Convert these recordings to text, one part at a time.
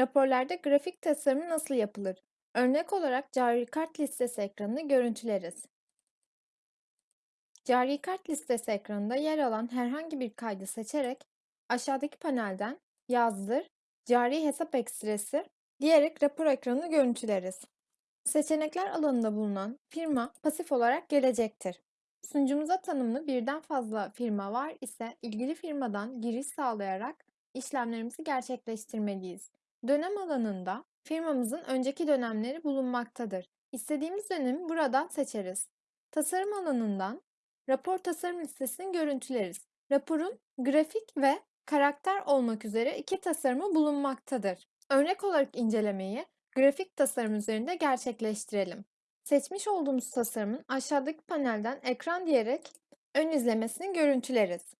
Raporlarda grafik tasarımı nasıl yapılır? Örnek olarak cari kart listesi ekranını görüntüleriz. Cari kart listesi ekranında yer alan herhangi bir kaydı seçerek aşağıdaki panelden yazdır, cari hesap ekstresi diyerek rapor ekranını görüntüleriz. Seçenekler alanında bulunan firma pasif olarak gelecektir. Sunucumuza tanımlı birden fazla firma var ise ilgili firmadan giriş sağlayarak işlemlerimizi gerçekleştirmeliyiz. Dönem alanında firmamızın önceki dönemleri bulunmaktadır. İstediğimiz dönemi buradan seçeriz. Tasarım alanından rapor tasarım listesini görüntüleriz. Raporun grafik ve karakter olmak üzere iki tasarımı bulunmaktadır. Örnek olarak incelemeyi grafik tasarım üzerinde gerçekleştirelim. Seçmiş olduğumuz tasarımın aşağıdaki panelden ekran diyerek ön izlemesini görüntüleriz.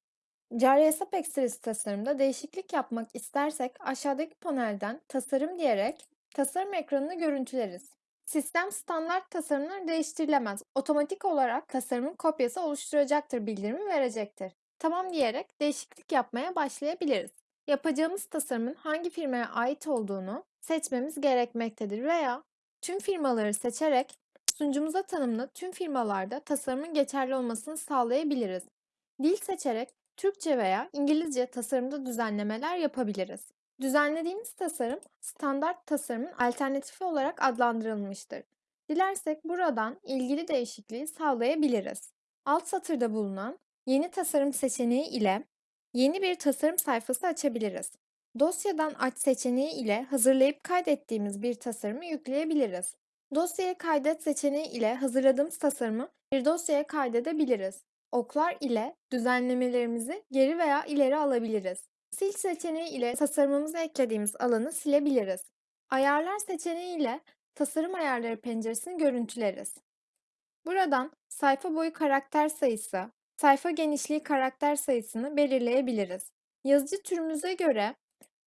Cari hesap ekstresi tasarımda değişiklik yapmak istersek aşağıdaki panelden tasarım diyerek tasarım ekranını görüntüleriz. Sistem standart tasarımlar değiştirilemez. Otomatik olarak tasarımın kopyası oluşturacaktır bildirimi verecektir. Tamam diyerek değişiklik yapmaya başlayabiliriz. Yapacağımız tasarımın hangi firmaya ait olduğunu seçmemiz gerekmektedir veya tüm firmaları seçerek sunucumuza tanımlı tüm firmalarda tasarımın geçerli olmasını sağlayabiliriz. Dil seçerek Türkçe veya İngilizce tasarımda düzenlemeler yapabiliriz. Düzenlediğimiz tasarım standart tasarımın alternatifi olarak adlandırılmıştır. Dilersek buradan ilgili değişikliği sağlayabiliriz. Alt satırda bulunan yeni tasarım seçeneği ile yeni bir tasarım sayfası açabiliriz. Dosyadan aç seçeneği ile hazırlayıp kaydettiğimiz bir tasarımı yükleyebiliriz. Dosyaya kaydet seçeneği ile hazırladığımız tasarımı bir dosyaya kaydedebiliriz. Oklar ile düzenlemelerimizi geri veya ileri alabiliriz. Sil seçeneği ile tasarımımıza eklediğimiz alanı silebiliriz. Ayarlar seçeneği ile tasarım ayarları penceresini görüntüleriz. Buradan sayfa boyu karakter sayısı, sayfa genişliği karakter sayısını belirleyebiliriz. Yazıcı türümüze göre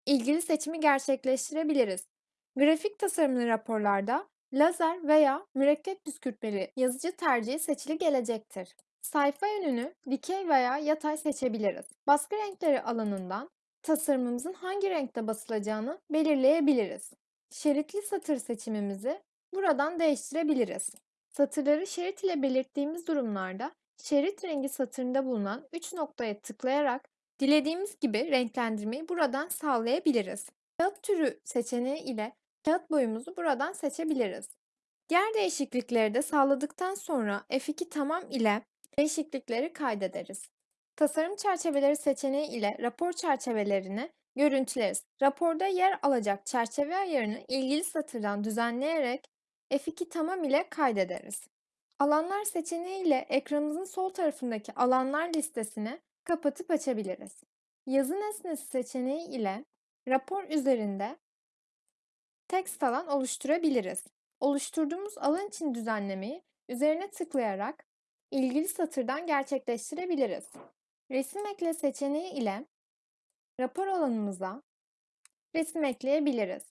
ilgili seçimi gerçekleştirebiliriz. Grafik tasarımlı raporlarda lazer veya mürekkep püskürtmeli yazıcı tercihi seçili gelecektir. Sayfa yönünü dikey veya yatay seçebiliriz. Baskı renkleri alanından tasarımımızın hangi renkte basılacağını belirleyebiliriz. Şeritli satır seçimimizi buradan değiştirebiliriz. Satırları şerit ile belirttiğimiz durumlarda şerit rengi satırında bulunan 3 noktaya tıklayarak dilediğimiz gibi renklendirmeyi buradan sağlayabiliriz. Kağıt türü seçeneği ile kağıt boyumuzu buradan seçebiliriz. Diğer değişiklikleri de sağladıktan sonra F2 tamam ile değişiklikleri kaydederiz. Tasarım çerçeveleri seçeneği ile rapor çerçevelerini görüntüleriz. Raporda yer alacak çerçeve ayarını ilgili satırdan düzenleyerek F2 tamam ile kaydederiz. Alanlar seçeneği ile ekranımızın sol tarafındaki alanlar listesini kapatıp açabiliriz. Yazı nesnesi seçeneği ile rapor üzerinde text alan oluşturabiliriz. Oluşturduğumuz alan için düzenlemeyi üzerine tıklayarak ilgili satırdan gerçekleştirebiliriz. Resim ekle seçeneği ile rapor alanımıza resim ekleyebiliriz.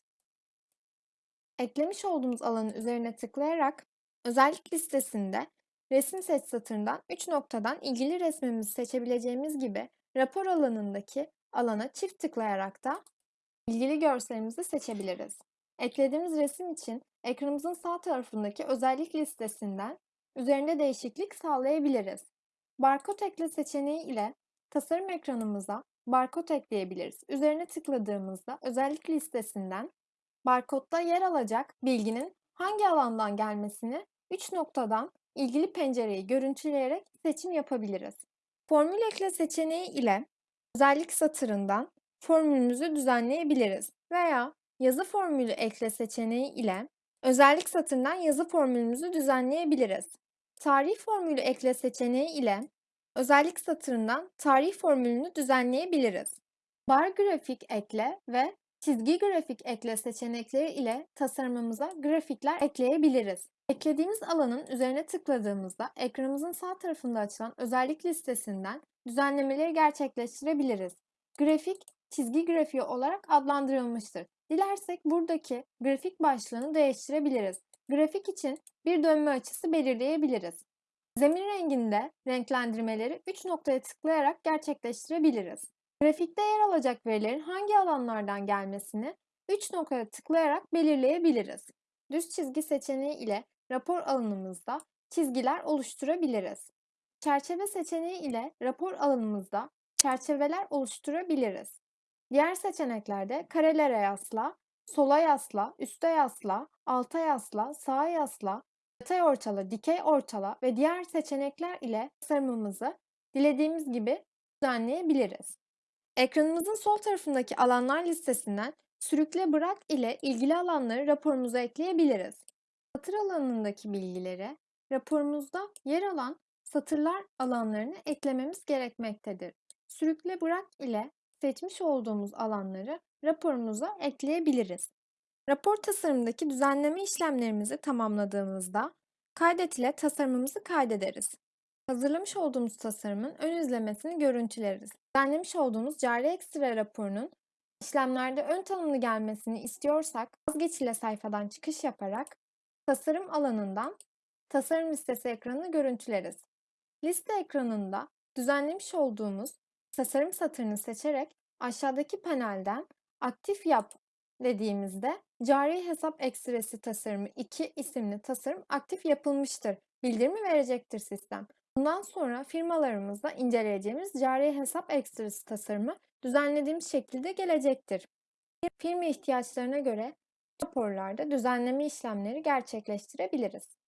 Eklemiş olduğumuz alanın üzerine tıklayarak özellik listesinde resim seç satırından 3 noktadan ilgili resmimizi seçebileceğimiz gibi rapor alanındaki alana çift tıklayarak da ilgili görselimizi seçebiliriz. Eklediğimiz resim için ekranımızın sağ tarafındaki özellik listesinden üzerinde değişiklik sağlayabiliriz. Barkod ekle seçeneği ile tasarım ekranımıza barkod ekleyebiliriz. Üzerine tıkladığımızda özellik listesinden barkodda yer alacak bilginin hangi alandan gelmesini 3 noktadan ilgili pencereyi görüntüleyerek seçim yapabiliriz. Formül ekle seçeneği ile özellik satırından formülümüzü düzenleyebiliriz veya yazı formülü ekle seçeneği ile özellik satırından yazı formülümüzü düzenleyebiliriz. Tarih formülü ekle seçeneği ile özellik satırından tarih formülünü düzenleyebiliriz. Bar grafik ekle ve çizgi grafik ekle seçenekleri ile tasarımımıza grafikler ekleyebiliriz. Eklediğimiz alanın üzerine tıkladığımızda ekranımızın sağ tarafında açılan özellik listesinden düzenlemeleri gerçekleştirebiliriz. Grafik, çizgi grafiği olarak adlandırılmıştır. Dilersek buradaki grafik başlığını değiştirebiliriz. Grafik için bir dönme açısı belirleyebiliriz. Zemin renginde renklendirmeleri 3 noktaya tıklayarak gerçekleştirebiliriz. Grafikte yer alacak verilerin hangi alanlardan gelmesini 3 noktaya tıklayarak belirleyebiliriz. Düz çizgi seçeneği ile rapor alanımızda çizgiler oluşturabiliriz. Çerçeve seçeneği ile rapor alanımızda çerçeveler oluşturabiliriz. Diğer seçeneklerde karelere yasla, sola yasla, üste yasla, alta yasla, sağa yasla, yatay ortala, dikey ortala ve diğer seçenekler ile tasarımımızı dilediğimiz gibi düzenleyebiliriz. Ekranımızın sol tarafındaki alanlar listesinden sürükle bırak ile ilgili alanları raporumuza ekleyebiliriz. Satır alanındaki bilgileri raporumuzda yer alan satırlar alanlarını eklememiz gerekmektedir. Sürükle bırak ile seçmiş olduğumuz alanları raporumuza ekleyebiliriz. Rapor tasarımındaki düzenleme işlemlerimizi tamamladığımızda kaydet ile tasarımımızı kaydederiz. Hazırlamış olduğumuz tasarımın ön izlemesini görüntüleriz. Düzenlemiş olduğumuz cari ekstra raporunun işlemlerde ön tanımlı gelmesini istiyorsak vazgeç ile sayfadan çıkış yaparak tasarım alanından tasarım listesi ekranını görüntüleriz. Liste ekranında düzenlemiş olduğumuz tasarım satırını seçerek aşağıdaki panelden aktif yap dediğimizde cari hesap ekstresi tasarımı 2 isimli tasarım aktif yapılmıştır. Bildirimi verecektir sistem. Bundan sonra firmalarımızda inceleyeceğimiz cari hesap ekstresi tasarımı düzenlediğimiz şekilde gelecektir. Firma ihtiyaçlarına göre raporlarda düzenleme işlemleri gerçekleştirebiliriz.